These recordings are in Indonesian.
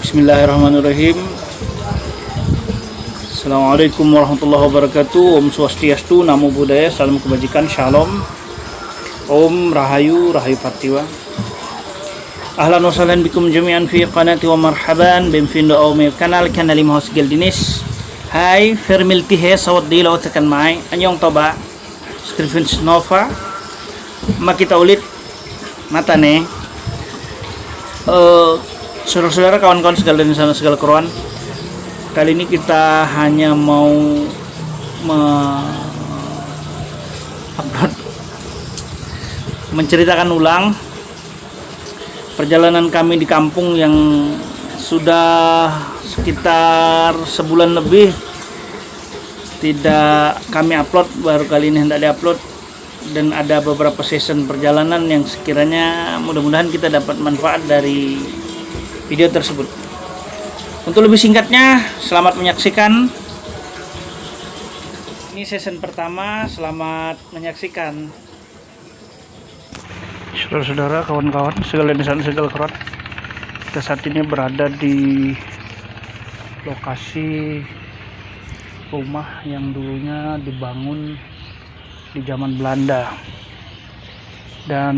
Bismillahirrahmanirrahim. Assalamualaikum warahmatullahi wabarakatuh. Om Swastiastu, Namo Buddhaya, Salam Kebajikan, Shalom. Om Rahayu, Rahayu Patiwa Ahlan wa sahlan bikum jami'an fi qanati wa marhaban. Benvindo ao meu canal, kanal Imahos Geldinis Hai, fermilti he, sawat dila o tekan mai Anyong toba, Stephen Nova Makita ulit Mata nih uh, Saudara-saudara, kawan-kawan segala dan sana segala keruan Kali ini kita hanya mau upload menceritakan ulang perjalanan kami di kampung yang sudah sekitar sebulan lebih tidak kami upload baru kali ini hendak diupload dan ada beberapa season perjalanan yang sekiranya mudah-mudahan kita dapat manfaat dari video tersebut. Untuk lebih singkatnya, selamat menyaksikan. Ini season pertama, selamat menyaksikan. Saudara-saudara, kawan-kawan, segala sana segala kerat. Kita saat ini berada di lokasi rumah yang dulunya dibangun di zaman Belanda. Dan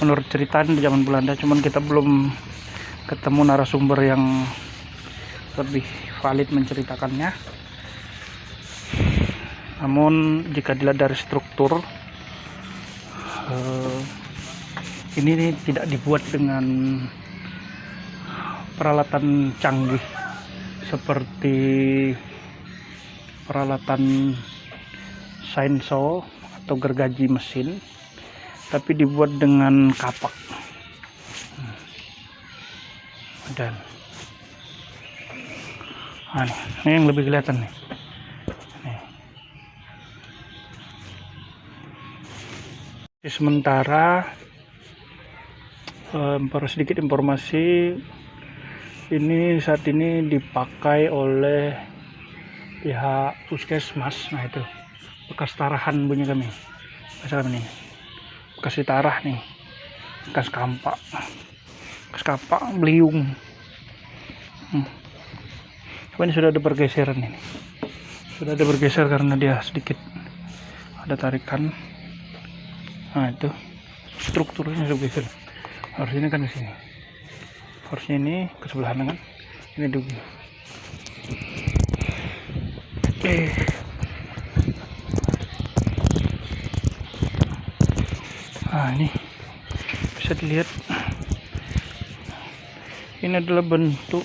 menurut cerita di zaman Belanda cuman kita belum ketemu narasumber yang lebih valid menceritakannya. Namun jika dilihat dari struktur eh, ini tidak dibuat dengan peralatan canggih seperti peralatan sainso atau gergaji mesin tapi dibuat dengan kapak. Dan. Nah, ini yang lebih kelihatan nih. Nih. sementara um, sedikit informasi. Ini saat ini dipakai oleh pihak puskesmas. Nah itu. Bekas tarahan bunyi kami. Misalkan ini kasih tarah nih. Bekas kampak. Bekas kampak beliung. Hmm. ini sudah ada pergeseran ini. Sudah ada bergeser karena dia sedikit ada tarikan. Nah itu strukturnya sudah bergeser harusnya kan di sini. Harusnya ini ke sebelah kan? Ini dulu. Eh nah ini bisa dilihat. Ini adalah bentuk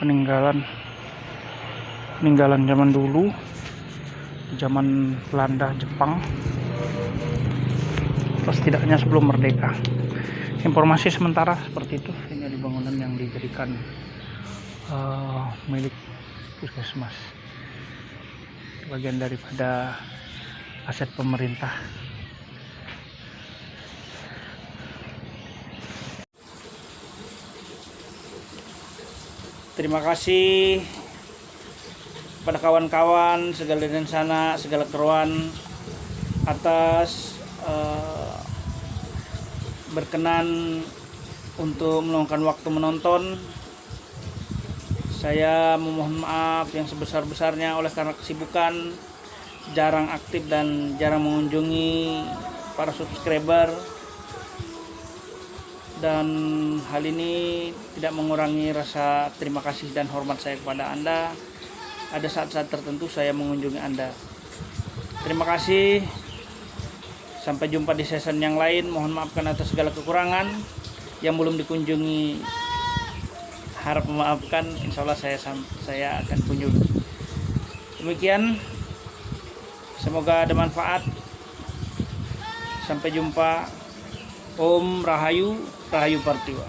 peninggalan peninggalan zaman dulu zaman Belanda Jepang. Atau setidaknya sebelum merdeka. Informasi sementara seperti itu. Ini ada bangunan yang dijadikan uh, milik puskesmas. Bagian daripada aset pemerintah terima kasih pada kawan-kawan segala dan sana segala keruan atas uh, berkenan untuk meluangkan waktu menonton. Saya memohon maaf yang sebesar-besarnya oleh karena kesibukan jarang aktif dan jarang mengunjungi para subscriber dan hal ini tidak mengurangi rasa terima kasih dan hormat saya kepada Anda. Ada saat-saat tertentu saya mengunjungi Anda. Terima kasih. Sampai jumpa di season yang lain. Mohon maafkan atas segala kekurangan yang belum dikunjungi. Harap memaafkan. Insya Allah saya saya akan kunjungi. Demikian. Semoga ada manfaat. Sampai jumpa. Om Rahayu Rahayu Partiwa